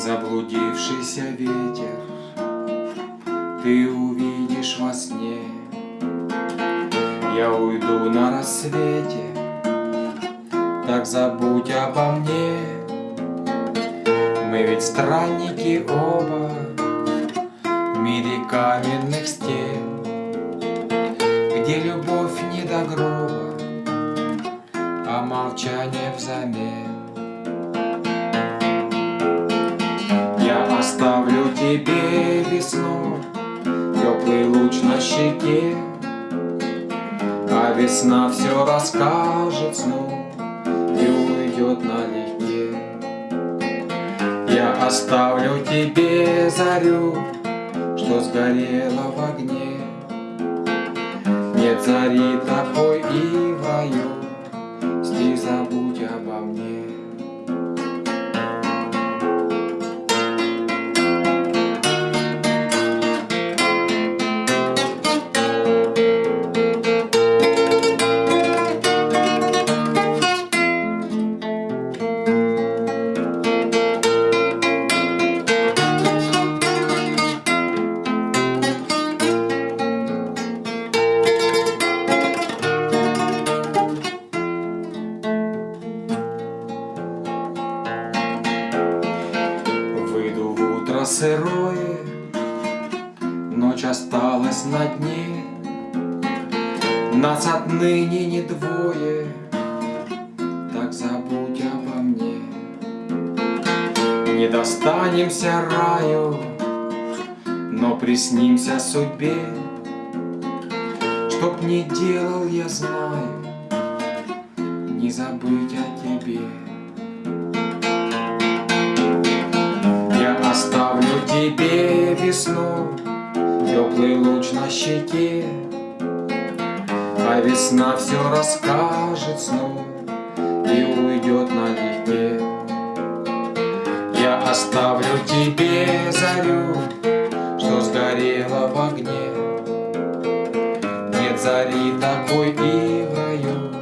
Заблудившийся ветер. Ты увидишь во сне. Я уйду на рассвете. Так забудь обо мне. Мы ведь странники оба. В мире каменных стен Где любовь не до гроба А молчание взамен тебе весну, Теплый луч на щеке, А весна все расскажет сну И уйдет налегке. Я оставлю тебе зарю, Что сгорела в огне. Нет зари такой и в раю, Стих забудь обо мне. Сырое, Ночь осталась на дне, Нас отныне не двое, Так забудь обо мне. Не достанемся раю, Но приснимся судьбе, Чтоб не делал, я знаю, Не забыть о тебе. Тебе весну, Теплый луч на щеке, А весна все расскажет сну И уйдет налегке. Я оставлю тебе зарю, Что сгорела в огне. Нет зари такой и в раю,